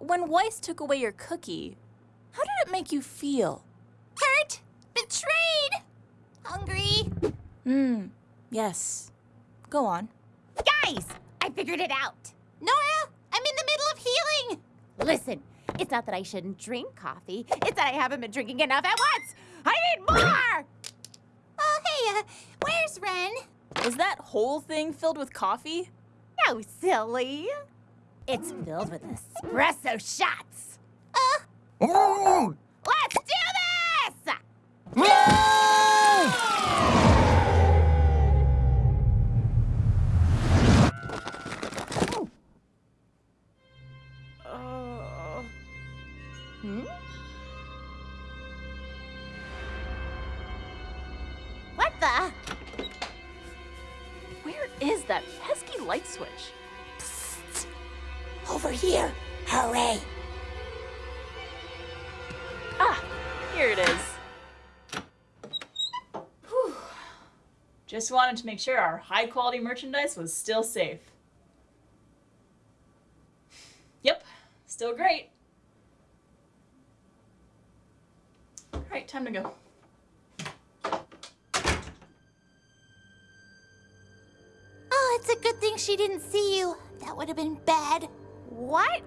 When Weiss took away your cookie, how did it make you feel? Hurt, betrayed, hungry. Hmm, yes. Go on. Guys, I figured it out. Nora, I'm in the middle of healing. Listen, it's not that I shouldn't drink coffee. It's that I haven't been drinking enough at once. I need more. Oh, hey, uh, where's Ren? Is that whole thing filled with coffee? No, silly. It's filled with espresso shots. Uh, Oh! let's do this! Hmm? What the? where is that pesky light switch? Over here. Hooray. Ah, here it is. Whew. Just wanted to make sure our high quality merchandise was still safe. Yep, still great. Alright, time to go. Oh, it's a good thing she didn't see you. That would have been bad. What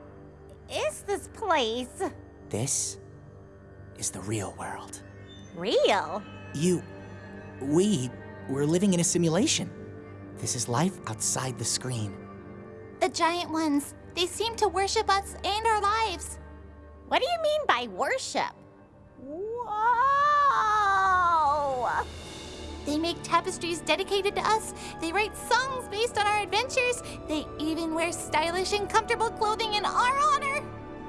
is this place? This is the real world. Real? You. We. We're living in a simulation. This is life outside the screen. The giant ones. They seem to worship us and our lives. What do you mean by worship? They make tapestries dedicated to us. They write songs based on our adventures. They even wear stylish and comfortable clothing in our honor.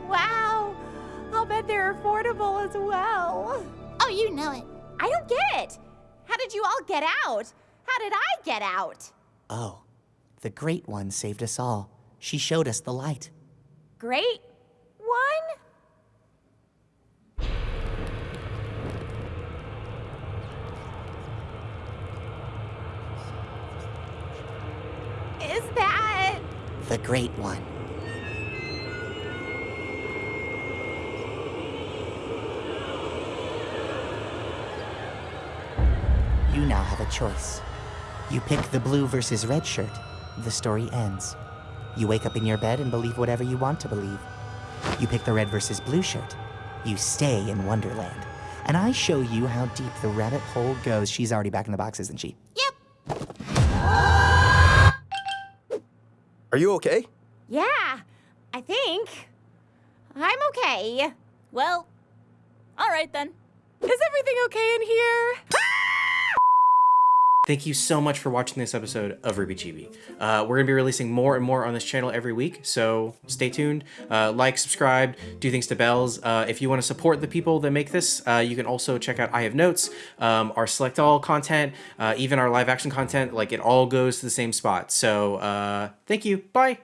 Wow! I'll bet they're affordable as well. Oh, you know it. I don't get it. How did you all get out? How did I get out? Oh, the Great One saved us all. She showed us the light. Great one? Is that. The Great One. You now have a choice. You pick the blue versus red shirt. The story ends. You wake up in your bed and believe whatever you want to believe. You pick the red versus blue shirt. You stay in Wonderland. And I show you how deep the rabbit hole goes. She's already back in the box, isn't she? Are you okay? Yeah, I think. I'm okay. Well, alright then. Is everything okay in here? Thank you so much for watching this episode of RWBY Chibi. Uh, we're going to be releasing more and more on this channel every week, so stay tuned. Uh, like, subscribe, do things to bells. Uh, if you want to support the people that make this, uh, you can also check out I Have Notes, um, our Select All content, uh, even our live action content. Like, it all goes to the same spot. So, uh, thank you. Bye.